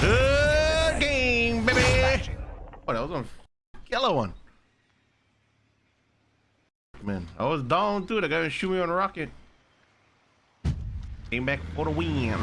Good game, baby. Oh, that was a yellow one. Man, I was down too. The guy was shooting me on a rocket. Came back for the win.